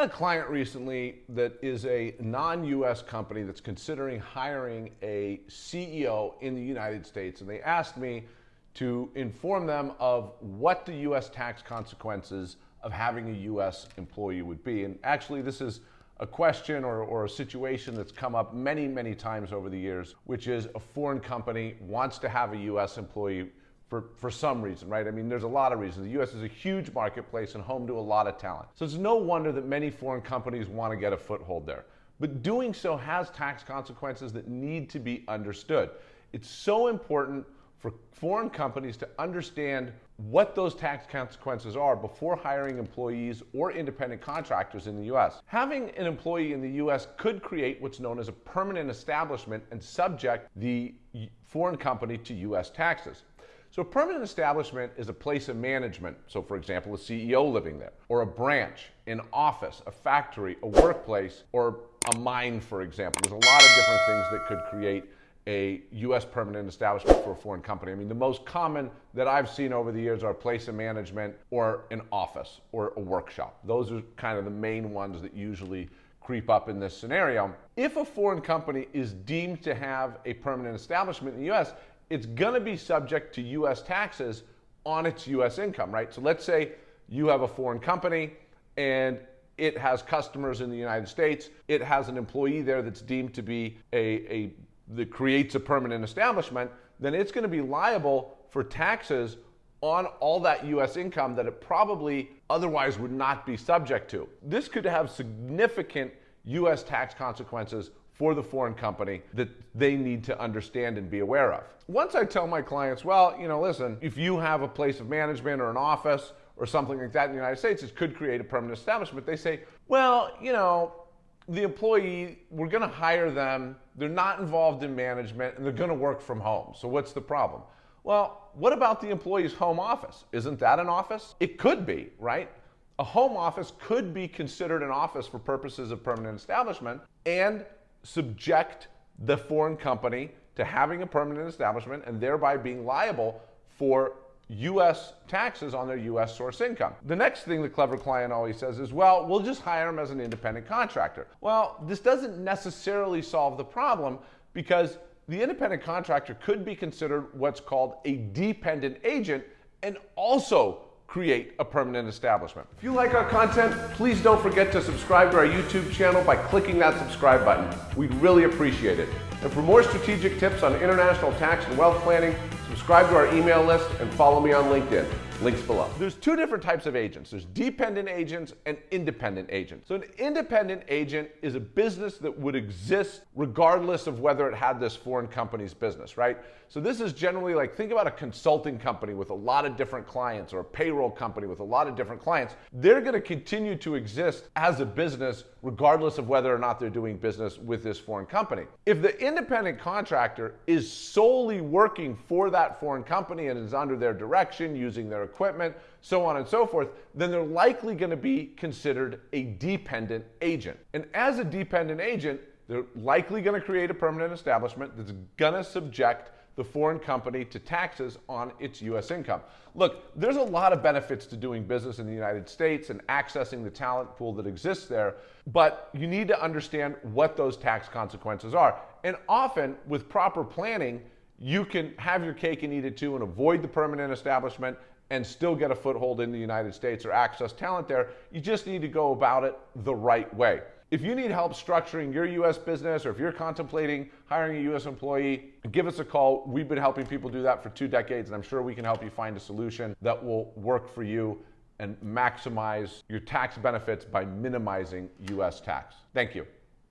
Had a client recently that is a non US company that's considering hiring a CEO in the United States, and they asked me to inform them of what the US tax consequences of having a US employee would be. And actually, this is a question or, or, a situation that's come up many, many times over the years, which is a foreign company wants to have a US employee for, for some reason, right? I mean, there's a lot of reasons. The US is a huge marketplace and home to a lot of talent. So it's no wonder that many foreign companies want to get a foothold there. But doing so has tax consequences that need to be understood. It's so important for foreign companies to understand what those tax consequences are before hiring employees or independent contractors in the US. Having an employee in the US could create what's known as a permanent establishment and subject the foreign company to US taxes. So a permanent establishment is a place of management. So for example, a CEO living there, or a branch, an office, a factory, a workplace, or a mine, for example. There's a lot of different things that could create a U.S. permanent establishment for a foreign company. I mean, the most common that I've seen over the years are place of management or an office or a workshop. Those are kind of the main ones that usually creep up in this scenario. If a foreign company is deemed to have a permanent establishment in the U.S., it's going to be subject to US taxes on its US income, right? So let's say you have a foreign company and it has customers in the United States. It has an employee there that's deemed to be a, a that creates a permanent establishment, then it's going to be liable for taxes on all that US income that it probably otherwise would not be subject to. This could have significant US tax consequences for the foreign company that they need to understand and be aware of. Once I tell my clients, well, you know, listen, if you have a place of management or an office or something like that in the United States, it could create a permanent establishment. They say, well, you know, the employee, we're going to hire them. They're not involved in management and they're going to work from home. So what's the problem? Well, what about the employee's home office? Isn't that an office? It could be, right? A home office could be considered an office for purposes of permanent establishment and subject the foreign company to having a permanent establishment and thereby being liable for US taxes on their US source income. The next thing the clever client always says is, well, we'll just hire him as an independent contractor. Well, this doesn't necessarily solve the problem because the independent contractor could be considered what's called a dependent agent and also create a permanent establishment. If you like our content, please don't forget to subscribe to our YouTube channel by clicking that subscribe button. We'd really appreciate it. And for more strategic tips on international tax and wealth planning, subscribe to our email list and follow me on LinkedIn. Links below. There's two different types of agents. There's dependent agents and independent agents. So an independent agent is a business that would exist regardless of whether it had this foreign company's business, right? So this is generally like, think about a consulting company with a lot of different clients or a payroll company with a lot of different clients. They're going to continue to exist as a business regardless of whether or not they're doing business with this foreign company. If the independent contractor is solely working for that foreign company and is under their direction, using their equipment, so on and so forth, then they're likely going to be considered a dependent agent. And as a dependent agent, they're likely going to create a permanent establishment that's going to subject the foreign company to taxes on its U.S. income. Look, there's a lot of benefits to doing business in the United States and accessing the talent pool that exists there, but you need to understand what those tax consequences are. And often, with proper planning, you can have your cake and eat it too and avoid the permanent establishment and still get a foothold in the United States or access talent there. You just need to go about it the right way. If you need help structuring your US business or if you're contemplating hiring a US employee, give us a call. We've been helping people do that for two decades, and I'm sure we can help you find a solution that will work for you and maximize your tax benefits by minimizing US tax. Thank you.